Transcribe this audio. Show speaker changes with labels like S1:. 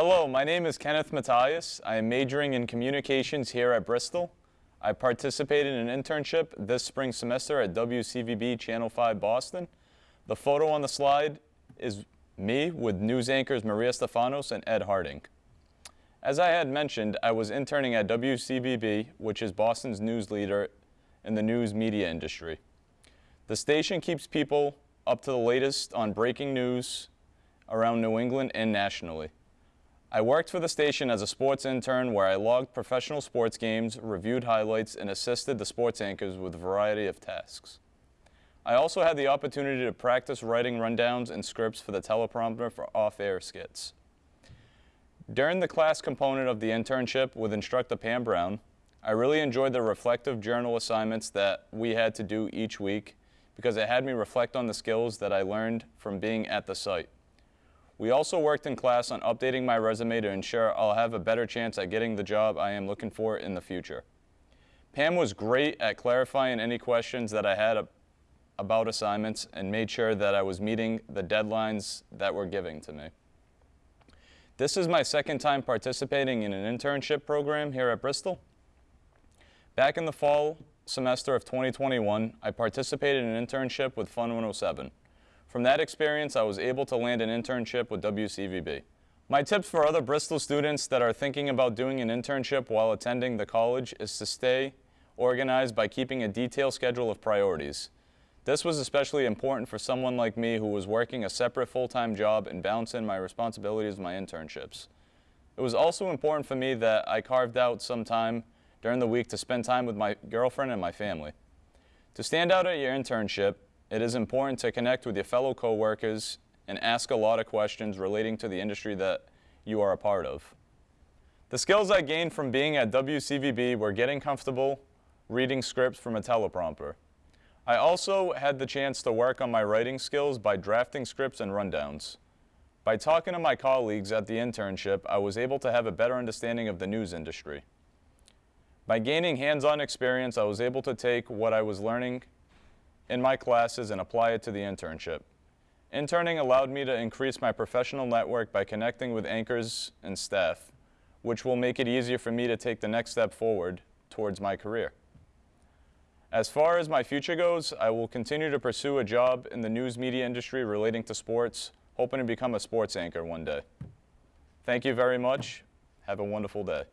S1: Hello, my name is Kenneth Matthias. I am majoring in communications here at Bristol. I participated in an internship this spring semester at WCVB Channel 5 Boston. The photo on the slide is me with news anchors Maria Stephanos and Ed Harding. As I had mentioned, I was interning at WCVB, which is Boston's news leader in the news media industry. The station keeps people up to the latest on breaking news around New England and nationally. I worked for the station as a sports intern where I logged professional sports games, reviewed highlights, and assisted the sports anchors with a variety of tasks. I also had the opportunity to practice writing rundowns and scripts for the teleprompter for off-air skits. During the class component of the internship with instructor Pam Brown, I really enjoyed the reflective journal assignments that we had to do each week because it had me reflect on the skills that I learned from being at the site. We also worked in class on updating my resume to ensure I'll have a better chance at getting the job I am looking for in the future. Pam was great at clarifying any questions that I had about assignments and made sure that I was meeting the deadlines that were giving to me. This is my second time participating in an internship program here at Bristol. Back in the fall semester of 2021, I participated in an internship with Fun 107. From that experience, I was able to land an internship with WCVB. My tips for other Bristol students that are thinking about doing an internship while attending the college is to stay organized by keeping a detailed schedule of priorities. This was especially important for someone like me who was working a separate full-time job and balancing my responsibilities with my internships. It was also important for me that I carved out some time during the week to spend time with my girlfriend and my family. To stand out at your internship, it is important to connect with your fellow coworkers and ask a lot of questions relating to the industry that you are a part of. The skills I gained from being at WCVB were getting comfortable reading scripts from a teleprompter. I also had the chance to work on my writing skills by drafting scripts and rundowns. By talking to my colleagues at the internship, I was able to have a better understanding of the news industry. By gaining hands-on experience, I was able to take what I was learning in my classes and apply it to the internship. Interning allowed me to increase my professional network by connecting with anchors and staff, which will make it easier for me to take the next step forward towards my career. As far as my future goes, I will continue to pursue a job in the news media industry relating to sports, hoping to become a sports anchor one day. Thank you very much. Have a wonderful day.